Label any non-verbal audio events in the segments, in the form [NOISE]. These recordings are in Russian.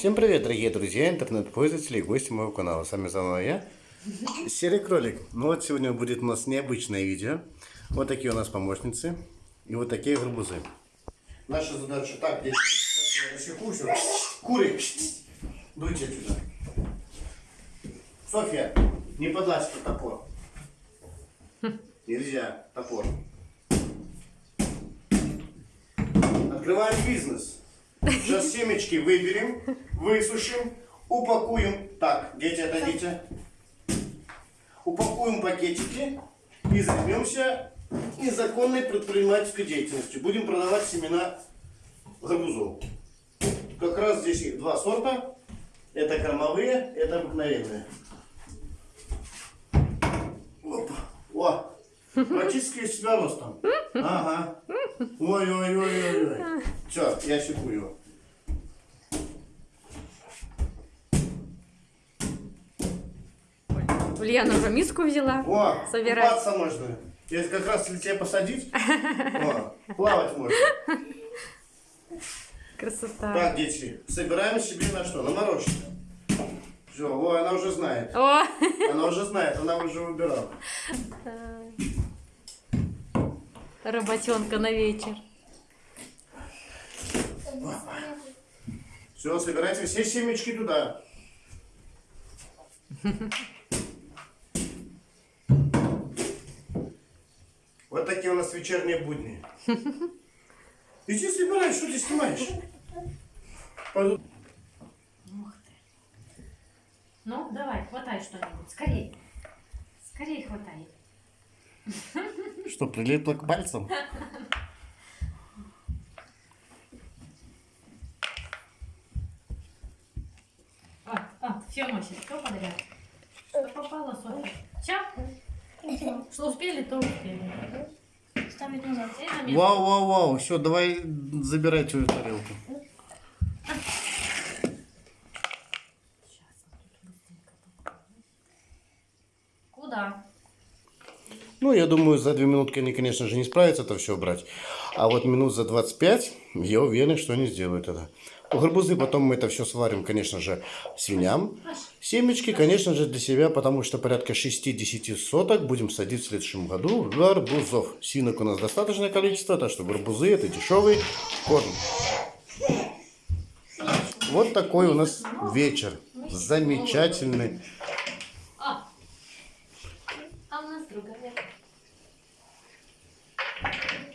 Всем привет, дорогие друзья, интернет-пользователи и гости моего канала. С вами заново я, Серый Кролик. Ну вот сегодня будет у нас необычное видео. Вот такие у нас помощницы и вот такие гарбузы. Наша задача так, дети, все. Куры, дуйте отсюда. Софья, не подлазь под топор. Нельзя, топор. Открываем бизнес. Сейчас семечки выберем, высушим, упакуем. Так, дети, отойдите. Упакуем пакетики и займемся незаконной предпринимательской деятельностью. Будем продавать семена гарбузов. Как раз здесь их два сорта. Это кормовые, это обыкновенные. Опа. О, практически себя ростом. Ага. Ой-ой-ой-ой-ой. Все, я секу его. Ульяна уже миску взяла. О, Собирать. купаться можно. Если как раз если тебя посадить, о, плавать можно. Красота. Так, дети, собираем себе на что? На мороженое. Все, о, она уже знает. О, Она уже знает, она уже выбирала. Работенка на вечер. Все, собирайте все семечки туда. Вот такие у нас вечерние будни. Иди собирай, что ты снимаешь? Пойду. Ну, давай, хватай что-нибудь. Скорей. Скорей хватай. Что, прилипло к пальцам? А, а, все, Мася, что подряд? Что попало, Софья? Все? Что успели, то успели. Ставить назад. Вау, вау, вау. Все, давай забирай твою тарелку. Куда? Ну, я думаю, за две минутки они, конечно же, не справятся это все брать. А вот минут за 25, я уверен, что они сделают это. У гарбузы потом мы это все сварим, конечно же, свиням. Семечки, конечно же, для себя, потому что порядка 6-10 соток будем садить в следующем году гарбузов. Синок у нас достаточное количество, так что гарбузы это дешевый корм. Вот такой у нас вечер. Замечательный. А, а у нас другая.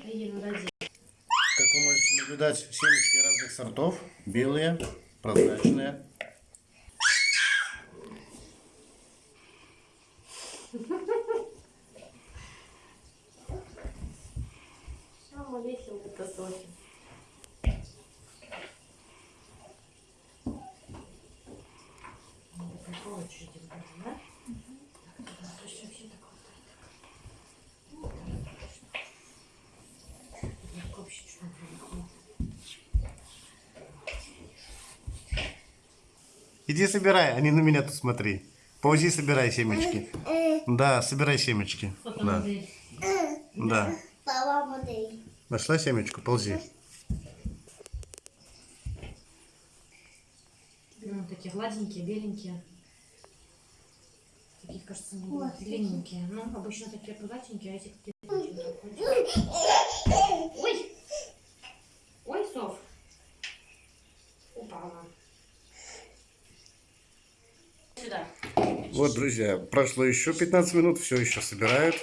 Иди, ну, дойди. Как вы можете наблюдать, семечки разных сортов. Белые, прозрачные. Самая веселая это Софья. Надо по очереди выбирать, да? Так, туда вообще вообще так хватает. Ну, да, точно. Я вообще чуть не Иди собирай, а не на меня тут смотри. Ползи, собирай семечки. Да, собирай семечки. Да, да. Нашла семечку, ползи. Ну, такие гладенькие, беленькие. Такие, кажется, не длинненькие. Ну, обычно такие пузатенькие, а эти какие-то [LAUGHS] Вот, друзья, прошло еще 15 минут, все еще собирают.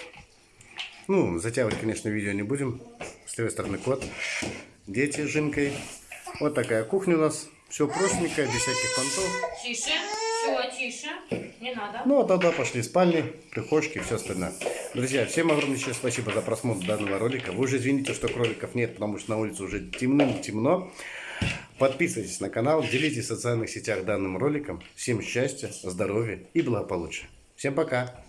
Ну, затягивать, конечно, видео не будем. С левой стороны кот. Дети с Жинкой. Вот такая кухня у нас. Все простенькое, без всяких понтов. Тише. Все, тише. Не надо. Ну, а тогда пошли спальни, прихожки и все остальное. Друзья, всем огромнейшее спасибо за просмотр данного ролика. Вы уже извините, что кроликов нет, потому что на улице уже темным-темно. Подписывайтесь на канал, делитесь в социальных сетях данным роликом. Всем счастья, здоровья и благополучия. Всем пока!